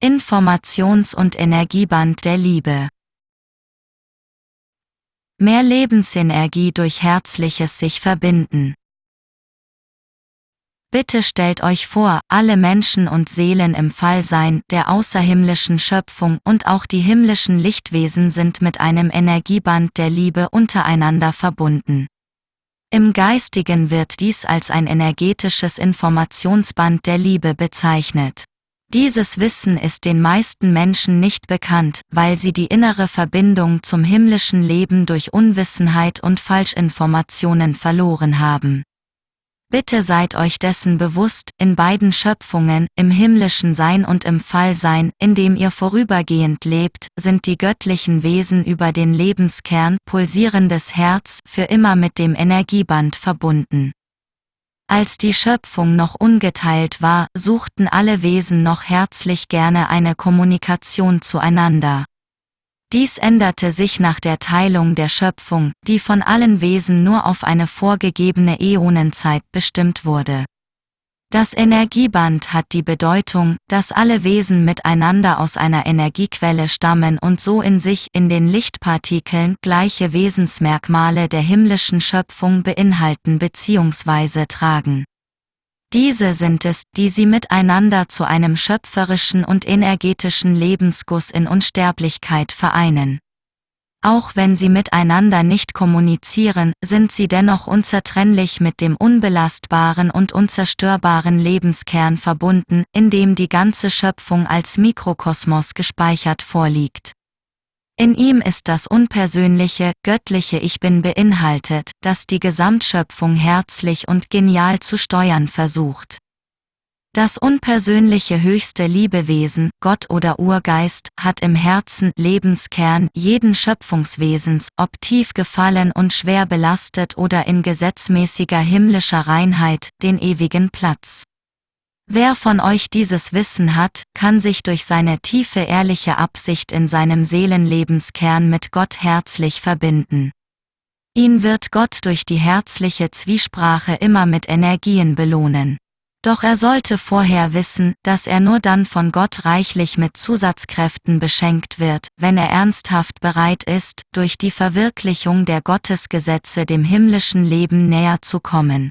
Informations- und Energieband der Liebe. Mehr Lebensenergie durch herzliches sich verbinden. Bitte stellt euch vor, alle Menschen und Seelen im Fallsein der außerhimmlischen Schöpfung und auch die himmlischen Lichtwesen sind mit einem Energieband der Liebe untereinander verbunden. Im Geistigen wird dies als ein energetisches Informationsband der Liebe bezeichnet. Dieses Wissen ist den meisten Menschen nicht bekannt, weil sie die innere Verbindung zum himmlischen Leben durch Unwissenheit und Falschinformationen verloren haben. Bitte seid euch dessen bewusst, in beiden Schöpfungen, im himmlischen Sein und im Fallsein, in dem ihr vorübergehend lebt, sind die göttlichen Wesen über den Lebenskern, pulsierendes Herz, für immer mit dem Energieband verbunden. Als die Schöpfung noch ungeteilt war, suchten alle Wesen noch herzlich gerne eine Kommunikation zueinander. Dies änderte sich nach der Teilung der Schöpfung, die von allen Wesen nur auf eine vorgegebene Äonenzeit bestimmt wurde. Das Energieband hat die Bedeutung, dass alle Wesen miteinander aus einer Energiequelle stammen und so in sich in den Lichtpartikeln gleiche Wesensmerkmale der himmlischen Schöpfung beinhalten bzw. tragen. Diese sind es, die sie miteinander zu einem schöpferischen und energetischen Lebensguss in Unsterblichkeit vereinen. Auch wenn sie miteinander nicht kommunizieren, sind sie dennoch unzertrennlich mit dem unbelastbaren und unzerstörbaren Lebenskern verbunden, in dem die ganze Schöpfung als Mikrokosmos gespeichert vorliegt. In ihm ist das unpersönliche, göttliche Ich Bin beinhaltet, das die Gesamtschöpfung herzlich und genial zu steuern versucht. Das unpersönliche höchste Liebewesen, Gott oder Urgeist, hat im Herzen, Lebenskern jeden Schöpfungswesens, ob tief gefallen und schwer belastet oder in gesetzmäßiger himmlischer Reinheit, den ewigen Platz. Wer von euch dieses Wissen hat, kann sich durch seine tiefe ehrliche Absicht in seinem Seelenlebenskern mit Gott herzlich verbinden. Ihn wird Gott durch die herzliche Zwiesprache immer mit Energien belohnen. Doch er sollte vorher wissen, dass er nur dann von Gott reichlich mit Zusatzkräften beschenkt wird, wenn er ernsthaft bereit ist, durch die Verwirklichung der Gottesgesetze dem himmlischen Leben näher zu kommen.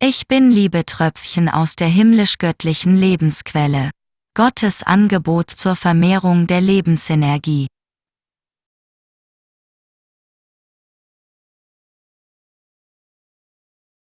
Ich bin Liebetröpfchen aus der himmlisch-göttlichen Lebensquelle. Gottes Angebot zur Vermehrung der Lebensenergie.